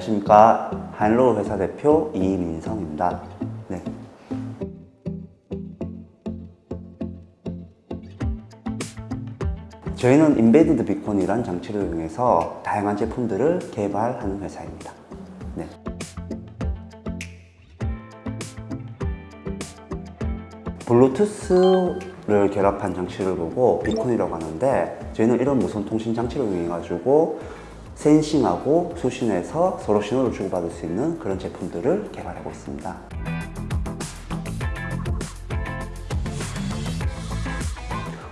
안녕하십니까 한로 회사 대표 이민성입니다. 네. 저희는 인베디드 비콘이라는 장치를 이용해서 다양한 제품들을 개발하는 회사입니다. 네. 블루투스를 결합한 장치를 보고 비콘이라고 하는데 저희는 이런 무선 통신 장치를 이용해 가지고 센싱하고 수신해서 서로 신호를 주고받을 수 있는 그런 제품들을 개발하고 있습니다.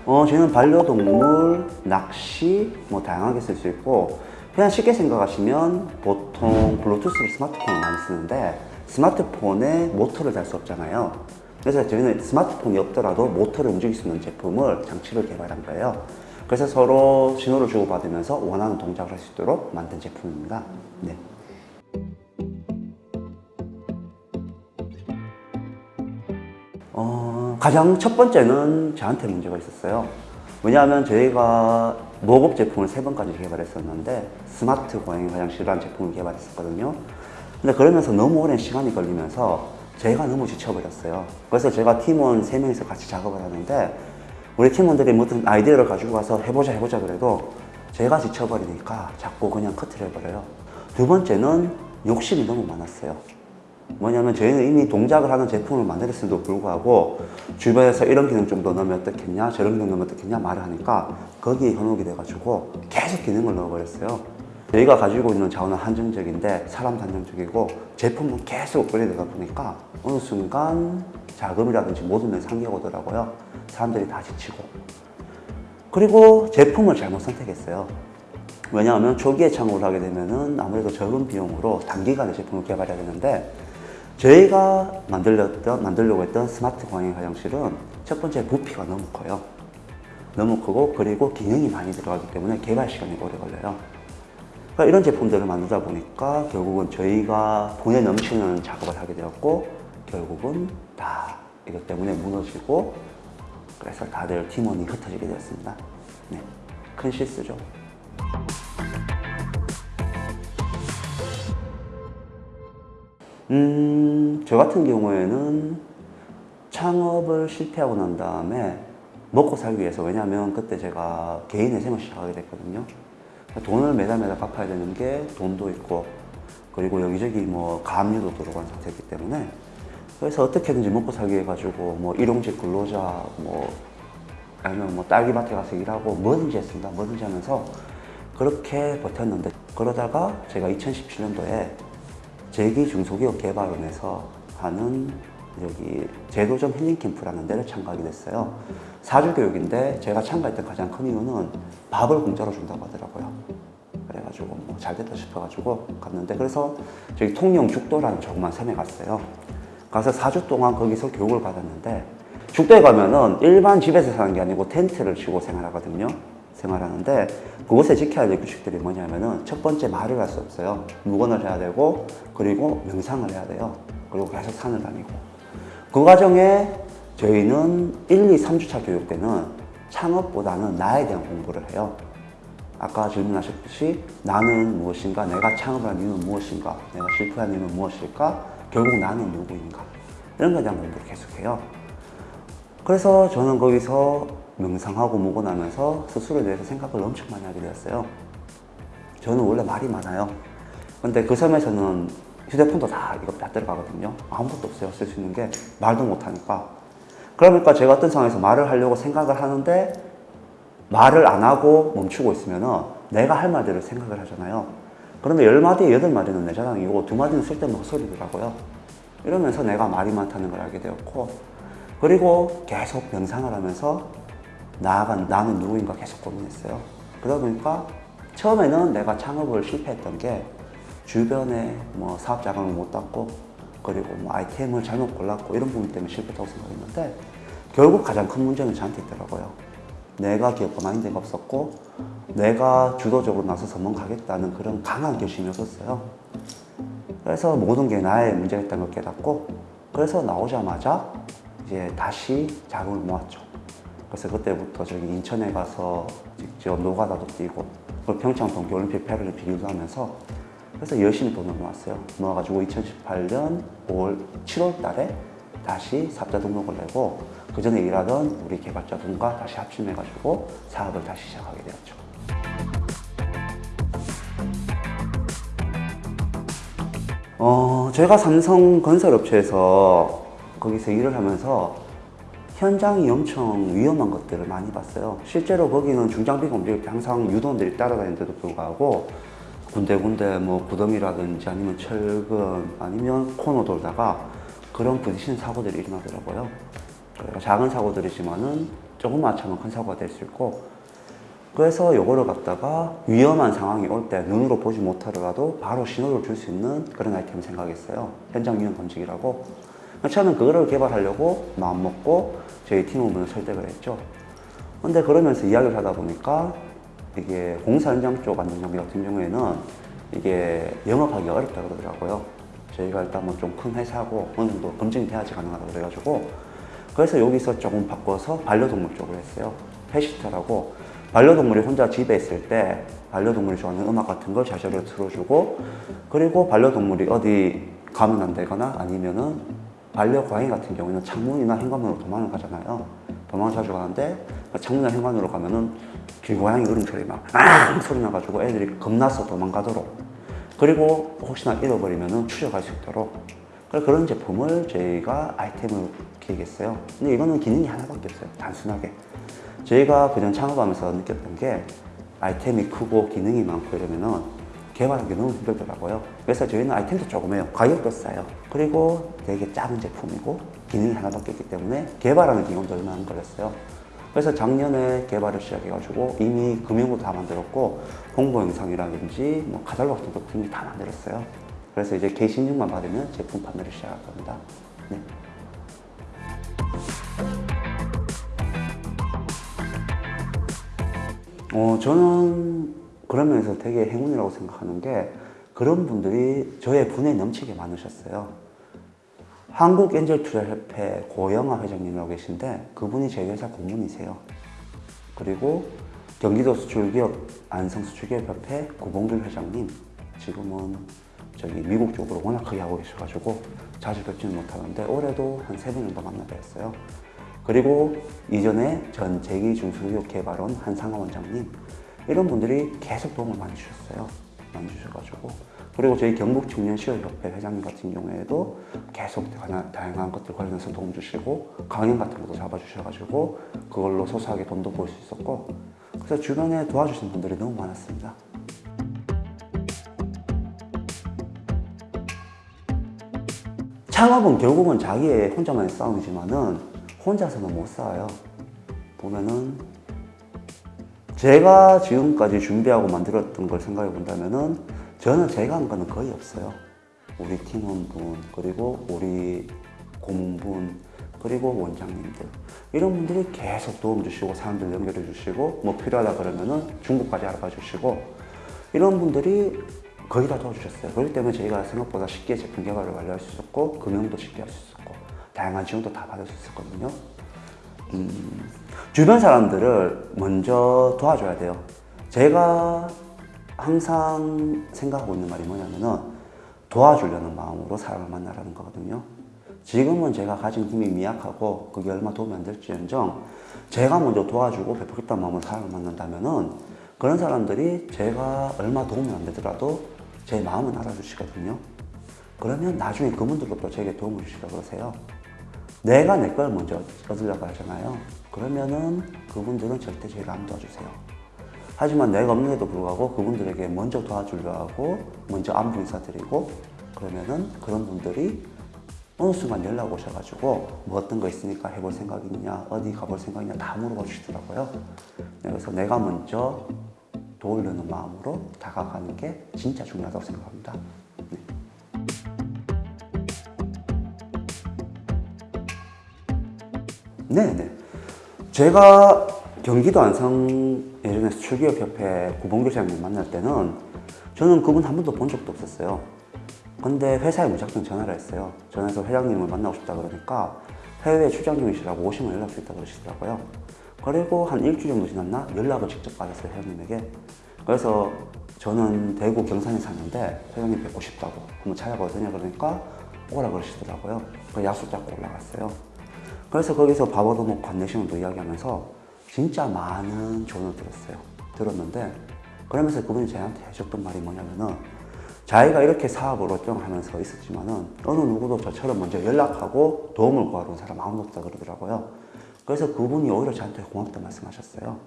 어, 저희는 반려동물, 낚시 뭐 다양하게 쓸 수 있고 그냥 쉽게 생각하시면 보통 블루투스를 스마트폰을 많이 쓰는데 스마트폰에 모터를 달 수 없잖아요. 그래서 저희는 스마트폰이 없더라도 모터를 움직일 수 있는 제품을 장치를 개발한 거예요. 그래서 서로 신호를 주고받으면서 원하는 동작을 할 수 있도록 만든 제품입니다. 네. 어, 가장 첫 번째는 저한테 문제가 있었어요. 왜냐하면 저희가 모급 제품을 세 번까지 개발했었는데 스마트 고양이 화장실이라는 제품을 개발했었거든요. 근데 그러면서 너무 오랜 시간이 걸리면서 제가 너무 지쳐버렸어요. 그래서 제가 팀원 세 명이서 같이 작업을 하는데 우리 팀원들이 무슨 아이디어를 가지고 와서 해보자 해보자 그래도 제가 지쳐버리니까 자꾸 그냥 커트를 해버려요. 두 번째는 욕심이 너무 많았어요. 뭐냐면 저희는 이미 동작을 하는 제품을 만들었음에도 불구하고 주변에서 이런 기능 좀 더 넣으면 어떻겠냐 저런 기능 넣으면 어떻겠냐 말을 하니까 거기에 현혹이 돼가지고 계속 기능을 넣어버렸어요 저희가 가지고 있는 자원은 한정적인데 사람도 한정적이고 제품은 계속 업그레이드가 보니까 어느 순간 자금이라든지 모든 면에서 한계가 오더라고요 사람들이 다 지치고 그리고 제품을 잘못 선택했어요 왜냐하면 초기에 창업을 하게 되면은 아무래도 적은 비용으로 단기간에 제품을 개발해야 되는데 저희가 만들렸던, 만들려고 했던 스마트 광행 화장실은 첫 번째 부피가 너무 커요. 너무 크고 그리고 기능이 많이 들어가기 때문에 개발 시간이 오래 걸려요. 그러니까 이런 제품들을 만들다 보니까 결국은 저희가 돈에 넘치는 작업을 하게 되었고 결국은 다 이것 때문에 무너지고 그래서 다들 팀원이 흩어지게 되었습니다. 네, 큰 실수죠. 음, 저 같은 경우에는 창업을 실패하고 난 다음에 먹고 살기 위해서 왜냐하면 그때 제가 개인 회생을 시작하게 됐거든요. 돈을 매달 매달 갚아야 되는 게 돈도 있고 그리고 여기저기 뭐 가압류도 들어간 상태이기 때문에 그래서 어떻게든지 먹고 살기 해가지고 뭐 일용직 근로자 뭐 아니면 뭐 딸기밭에 가서 일하고 뭐든지 했습니다. 뭐든지 하면서 그렇게 버텼는데 그러다가 제가 2017년도에 제기 중소기업 개발원에서 하는 여기 제도점 힐링 캠프라는 데를 참가하게 됐어요. 사주 교육인데 제가 참가했던 가장 큰 이유는 밥을 공짜로 준다고 하더라고요. 그래가지고 뭐 잘 됐다 싶어가지고 갔는데 그래서 저기 통영 죽도라는 조그만 섬에 갔어요. 가서 4주 동안 거기서 교육을 받았는데 죽도에 가면은 일반 집에서 사는 게 아니고 텐트를 치고 생활하거든요. 생활하는데 그곳에 지켜야 될 규칙들이 뭐냐면은 첫 번째 말을 할 수 없어요. 무건을 해야 되고 그리고 명상을 해야 돼요. 그리고 계속 산을 다니고 그 과정에 저희는 1, 2, 3주차 교육 때는 창업보다는 나에 대한 공부를 해요. 아까 질문하셨듯이 나는 무엇인가, 내가 창업을 한 이유는 무엇인가, 내가 실패한 이유는 무엇일까, 결국 나는 누구인가 이런 것에 대한 공부를 계속해요. 그래서 저는 거기서 명상하고 묵어나면서 스스로에 대해서 생각을 엄청 많이 하게 되었어요. 저는 원래 말이 많아요. 근데 그 섬에서는 휴대폰도 다 이거 다 들어가거든요. 아무것도 없어요. 쓸 수 있는 게 말도 못하니까. 그러니까 제가 어떤 상황에서 말을 하려고 생각을 하는데 말을 안 하고 멈추고 있으면 내가 할 말들을 생각을 하잖아요. 그런데 열 마디에 여덟 마디는 내 자랑이고 두 마디는 쓸데없는 헛소리더라고요. 이러면서 내가 말이 많다는 걸 알게 되었고 그리고 계속 명상을 하면서 나아가 나는 누구인가 계속 고민했어요. 그러다 보니까 처음에는 내가 창업을 실패했던 게 주변에 뭐 사업 자금을 못 땄고 그리고 뭐 아이템을 잘못 골랐고 이런 부분 때문에 실패했다고 생각했는데 결국 가장 큰 문제는 저한테 있더라고요. 내가 기업가 마인드가 없었고 내가 주도적으로 나서서 뭔가 하겠다는 그런 강한 결심이 없었어요. 그래서 모든 게 나의 문제가 있다는 걸 깨닫고 그래서 나오자마자 이제 다시 자금을 모았죠. 그래서 그때부터 저기 인천에 가서 직접 노가다도 뛰고 그리고 평창 동계올림픽 패럴림픽 유도하면서 그래서 열심히 돈을 모았어요. 모아가지고 2018년 5월, 7월 달에 다시 사업자 등록을 내고 그 전에 일하던 우리 개발자분과 다시 합심해가지고 사업을 다시 시작하게 되었죠. 어, 제가 삼성 건설업체에서 거기서 일을 하면서 현장이 엄청 위험한 것들을 많이 봤어요. 실제로 거기는 중장비 공비 항상 유도원들이 따라다니는데도 불구하고 군데군데 뭐 구덩이라든지 아니면 철근 아니면 코너 돌다가 그런 부딪히는 사고들이 일어나더라고요. 작은 사고들이지만은 조금만 차면 큰 사고가 될 수 있고 그래서 요거를 갖다가 위험한 상황이 올 때 눈으로 보지 못하더라도 바로 신호를 줄 수 있는 그런 아이템을 생각했어요. 현장 위험 검증이라고. 처음엔 그거를 개발하려고 마음먹고 저희 팀원분을 설득을 했죠. 근데 그러면서 이야기를 하다 보니까 이게 공사 현장 쪽 안전 장비 같은 경우에는 이게 영업하기가 어렵다 그러더라고요. 저희가 일단 뭐 좀 큰 회사고 어느 정도 검증이 돼야지 가능하다고 그래가지고 그래서 여기서 조금 바꿔서 반려동물 쪽으로 했어요. pet sitter라고 반려동물이 혼자 집에 있을 때 반려동물이 좋아하는 음악 같은 걸 자동으로 틀어주고 그리고 반려동물이 어디 가면 안 되거나 아니면은 반려고양이 같은 경우에는 창문이나 현관문으로 도망을 가잖아요. 도망을 자주 가는데 창문이나 현관으로 가면은 길고양이 울음소리 막 아! 소리 나가지고 애들이 겁나서 도망가도록 그리고 혹시나 잃어버리면은 추적할 수 있도록 그런 제품을 저희가 아이템을 기획했어요. 근데 이거는 기능이 하나밖에 없어요. 단순하게. 저희가 그냥 창업하면서 느꼈던 게 아이템이 크고 기능이 많고 이러면은 개발하기 너무 힘들더라고요. 그래서 저희는 아이템도 조금해요. 가격도 싸요. 그리고 되게 작은 제품이고 기능이 하나밖에 없기 때문에 개발하는 기간도 얼마 안 걸렸어요. 그래서 작년에 개발을 시작해가지고 이미 금융도 다 만들었고 홍보 영상이라든지 뭐 카탈로그 같은 것도 이미 다 만들었어요. 그래서 이제 게시인증만 받으면 제품 판매를 시작할 겁니다. 네. 어, 저는 그런 면에서 되게 행운이라고 생각하는 게 그런 분들이 저의 분에 넘치게 많으셨어요. 한국 엔젤 투자 협회 고영아 회장님이라고 계신데 그분이 저희 회사 고문이세요. 그리고 경기도 수출기업 안성수출기업협회 구봉길 회장님 지금은 저기 미국 쪽으로 워낙 크게 하고 계셔가지고 자주 뵙지는 못하는데 올해도 한세번 정도 만나 뵀어요. 그리고 이전에 전 제기중소기업 개발원 한상화 원장님 이런 분들이 계속 도움을 많이 주셨어요. 많이 주셔가지고 그리고 저희 경북 청년시의협회 회장님 같은 경우에도 계속 다양- 다양한 것들 관련해서 도움 주시고 강연 같은 것도 잡아주셔가지고 그걸로 소소하게 돈도 벌 수 있었고 그래서 주변에 도와주신 분들이 너무 많았습니다. 창업은 결국은 자기의 혼자만의 싸움이지만은 혼자서는 못 싸워요. 보면은 제가 지금까지 준비하고 만들었던 걸 생각해 본다면은 저는 제가 한 거는 거의 없어요. 우리 팀원분 그리고 우리 고문분 그리고 원장님들 이런 분들이 계속 도움 주시고 사람들 연결해 주시고 뭐 필요하다 그러면은 중국까지 알아봐 주시고 이런 분들이 거의 다 도와주셨어요. 그렇기 때문에 저희가 생각보다 쉽게 제품 개발을 완료할 수 있었고 금융도 쉽게 할 수 있었고 다양한 지원도 다 받을 수 있었거든요. 음, 주변 사람들을 먼저 도와줘야 돼요. 제가 항상 생각하고 있는 말이 뭐냐면은 도와주려는 마음으로 사람을 만나라는 거거든요. 지금은 제가 가진 힘이 미약하고 그게 얼마 도움이 안 될지언정 제가 먼저 도와주고 베풀겠다는 마음으로 사람을 만난다면은 그런 사람들이 제가 얼마 도움이 안 되더라도 제 마음은 알아주시거든요. 그러면 나중에 그분들도 제게 도움을 주시라 그러세요. 내가 내 걸 먼저 얻으려고 하잖아요. 그러면은 그분들은 절대 저희를 안 도와주세요. 하지만 내가 없는데도 불구하고 그분들에게 먼저 도와주려 하고 먼저 안부 인사드리고 그러면은 그런 분들이 어느 순간 연락 오셔가지고 뭐 어떤 거 있으니까 해볼 생각 있냐 어디 가볼 생각 있냐 다 물어봐 주시더라고요. 네, 그래서 내가 먼저 도우려는 마음으로 다가가는 게 진짜 중요하다고 생각합니다. 네. 네네. 제가 경기도 안성 예전에 수출기업협회 구봉교장님 만날 때는 저는 그분 한 번도 본 적도 없었어요. 근데 회사에 무작정 전화를 했어요. 전화해서 회장님을 만나고 싶다 그러니까 해외 출장 중이시라고 오시면 연락 주 있다 그러시더라고요. 그리고 한 일주일 정도 지났나 연락을 직접 받았어요 회장님에게. 그래서 저는 대구 경산에 사는데 회장님 뵙고 싶다고 한번 찾아보더니 그러니까 오라 그러시더라고요. 그 약속 잡고 올라갔어요. 그래서 거기서 밥 얻어먹고 관내시험도 이야기하면서 진짜 많은 조언을 들었어요. 들었는데 그러면서 그분이 저한테 해줬던 말이 뭐냐면은 자기가 이렇게 사업을 월등하면서 있었지만은 어느 누구도 저처럼 먼저 연락하고 도움을 구하러 온 사람 아무도 없다 그러더라고요. 그래서 그분이 오히려 저한테 고맙다 말씀하셨어요.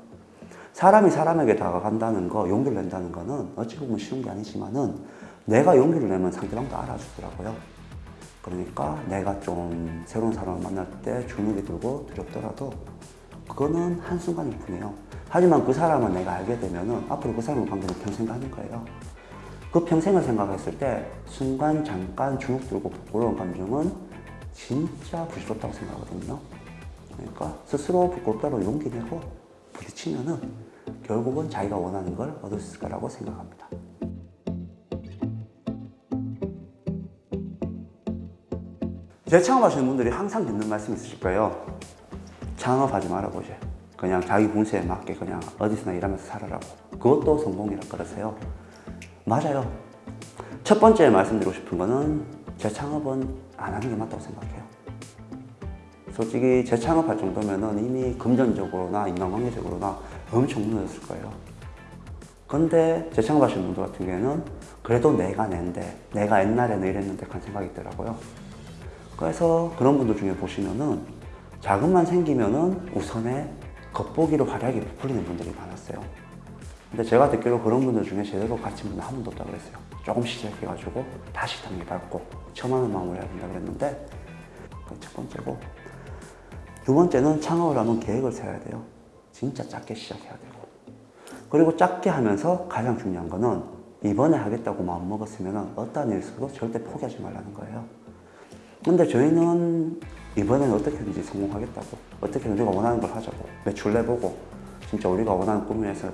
사람이 사람에게 다가간다는 거, 용기를 낸다는 거는 어찌 보면 쉬운 게 아니지만은 내가 용기를 내면 상대방도 알아주더라고요. 그러니까 내가 좀 새로운 사람을 만날 때 주눅이 들고 두렵더라도 그거는 한순간일 뿐이에요. 하지만 그 사람을 내가 알게 되면은 앞으로 그 사람과 관계는 평생 가는 거예요. 그 평생을 생각했을 때 순간 잠깐 주눅 들고 부끄러운 감정은 진짜 부질없다고 생각하거든요. 그러니까 스스로 부끄럽다고 용기 내고 부딪히면 은 결국은 자기가 원하는 걸 얻을 수 있을 거라고 생각합니다. 재창업하시는 분들이 항상 듣는 말씀 있으실 거예요. 창업하지 말아보지. 그냥 자기 분수에 맞게 그냥 어디서나 일하면서 살아라고. 그것도 성공이라 그러세요. 맞아요. 첫 번째 말씀드리고 싶은 거는 재창업은 안 하는 게 맞다고 생각해요. 솔직히 재창업할 정도면은 이미 금전적으로나 인간관계적으로나 엄청 무너졌을 거예요. 근데 재창업하시는 분들 같은 경우에는 그래도 내가 낸데 내가 옛날에는 이랬는데 그런 생각이 있더라고요. 그래서 그런 분들 중에 보시면은 자금만 생기면은 우선에 겉보기로 화려하게 부풀리는 분들이 많았어요. 근데 제가 듣기로 그런 분들 중에 제대로 갇힌 분은 한 분도 없다 그랬어요. 조금씩 시작해가지고 다시 단계 밟고 처음 하는 마음으로 해야 된다 그랬는데 첫 번째고 두 번째는 창업을 하면 계획을 세워야 돼요. 진짜 작게 시작해야 되고 그리고 작게 하면서 가장 중요한 거는 이번에 하겠다고 마음 먹었으면 어떠한 일 있어도 절대 포기하지 말라는 거예요. 근데 저희는 이번에는 어떻게든지 성공하겠다고 어떻게 우리가 원하는 걸 하자고 매출 내보고 진짜 우리가 원하는 위해서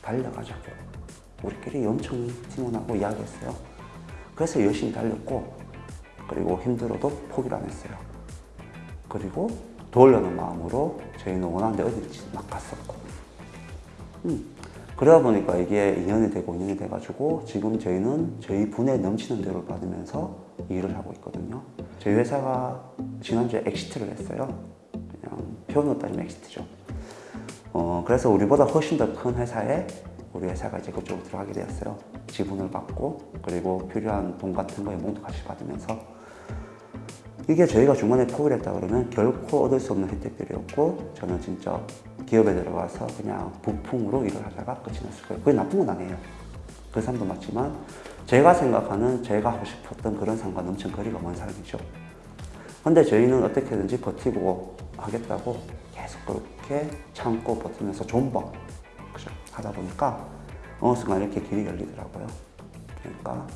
달려가자고 우리끼리 엄청 팀원하고 이야기했어요. 그래서 열심히 달렸고 그리고 힘들어도 포기를 안 했어요. 그리고 도우려는 마음으로 저희는 원하는 데 어디든지 막 갔었고. 음. 그러다 보니까 이게 2년이 되고 2년이 돼가지고 지금 저희는 저희 분에 넘치는 대로 받으면서 일을 하고 있거든요. 저희 회사가 지난주에 exit를 했어요. 그냥 표현으로 따지면 exit죠. 어, 그래서 우리보다 훨씬 더 큰 회사에 우리 회사가 이제 그쪽으로 들어가게 되었어요. 지분을 받고 그리고 필요한 돈 같은 거 연봉도 같이 받으면서 이게 저희가 중간에 포기를 했다 그러면 결코 얻을 수 없는 혜택들이었고 저는 진짜 기업에 들어가서 그냥 부품으로 일을 하다가 끝이 났을 거예요. 그게 나쁜 건 아니에요. 그 사람도 맞지만 제가 생각하는 제가 하고 싶었던 그런 상관 엄청 거리가 먼 사람이죠. 근데 저희는 어떻게든지 버티고 하겠다고 계속 그렇게 참고 버티면서 존버 그죠? 하다 보니까 어느 순간 이렇게 길이 열리더라고요. 그러니까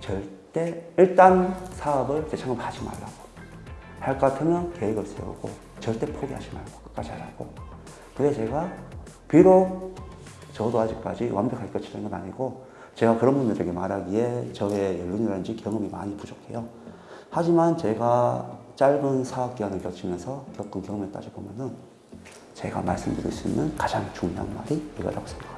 절대 일단 사업을 재창업하지 말라고 할 것 같으면 계획을 세우고 절대 포기하지 말고 끝까지 하라고 그게 제가 비록 저도 아직까지 완벽할 것이라는 건 아니고 제가 그런 분들에게 말하기에 저의 연륜이라든지 경험이 많이 부족해요. 하지만 제가 짧은 사업 기간을 거치면서 겪은 경험에 따져 보면은 제가 말씀드릴 수 있는 가장 중요한 말이 이거라고 생각합니다.